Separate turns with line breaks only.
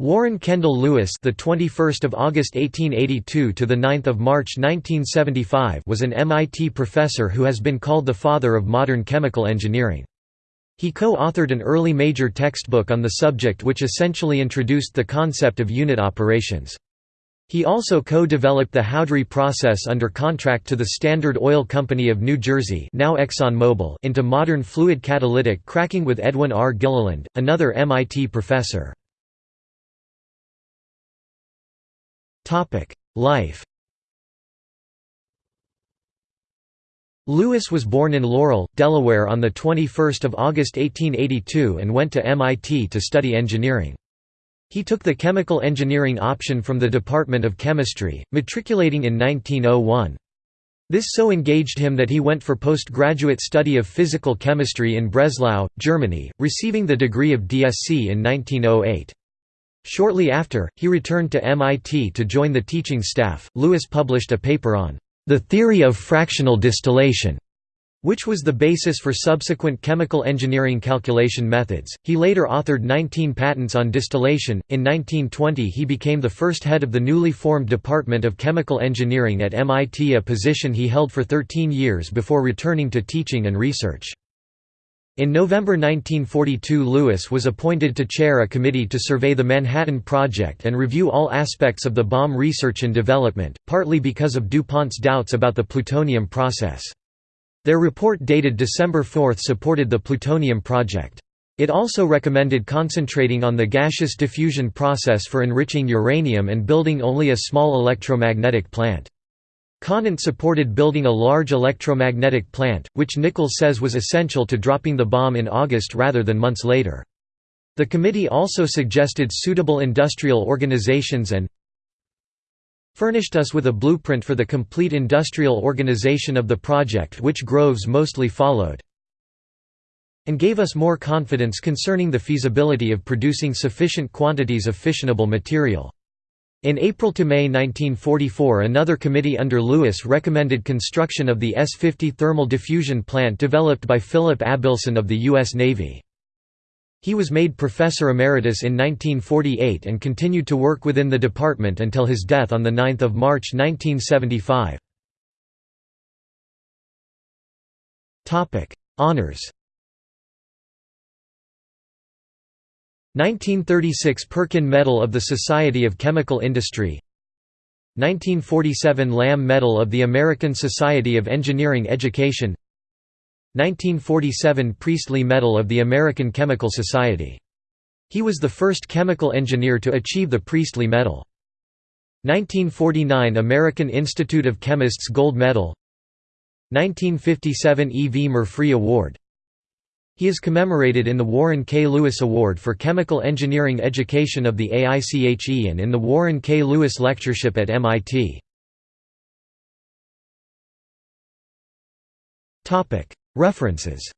Warren Kendall Lewis, the 21st of August 1882 to the 9th of March 1975, was an MIT professor who has been called the father of modern chemical engineering. He co-authored an early major textbook on the subject which essentially introduced the concept of unit operations. He also co-developed the Houdry process under contract to the Standard Oil Company of New Jersey now ExxonMobil into modern fluid catalytic cracking with Edwin R. Gilliland, another MIT professor. Life Lewis was born in Laurel, Delaware on 21 August 1882 and went to MIT to study engineering. He took the chemical engineering option from the Department of Chemistry, matriculating in 1901. This so engaged him that he went for postgraduate study of physical chemistry in Breslau, Germany, receiving the degree of DSc in 1908. Shortly after, he returned to MIT to join the teaching staff. Lewis published a paper on the theory of fractional distillation, which was the basis for subsequent chemical engineering calculation methods. He later authored 19 patents on distillation. In 1920, he became the first head of the newly formed Department of Chemical Engineering at MIT, a position he held for 13 years before returning to teaching and research. In November 1942 Lewis was appointed to chair a committee to survey the Manhattan Project and review all aspects of the bomb research and development, partly because of DuPont's doubts about the plutonium process. Their report dated December 4 supported the plutonium project. It also recommended concentrating on the gaseous diffusion process for enriching uranium and building only a small electromagnetic plant. Conant supported building a large electromagnetic plant, which Nichols says was essential to dropping the bomb in August rather than months later. The committee also suggested suitable industrial organizations and furnished us with a blueprint for the complete industrial organization of the project which Groves mostly followed and gave us more confidence concerning the feasibility of producing sufficient quantities of fissionable material. In April to May 1944 another committee under Lewis recommended construction of the S-50 thermal diffusion plant developed by Philip Abelson of the U.S. Navy. He was made professor emeritus in 1948 and continued to work within the department until his death on 9 March 1975. Honours 1936 Perkin Medal of the Society of Chemical Industry 1947 Lamme Medal of the American Society of Engineering Education 1947 Priestley Medal of the American Chemical Society. He was the first chemical engineer to achieve the Priestley Medal. 1949 American Institute of Chemists Gold Medal 1957 E. V. Murphree Award he is commemorated in the Warren K. Lewis Award for Chemical Engineering Education of the AICHE and in the Warren K. Lewis Lectureship at MIT. References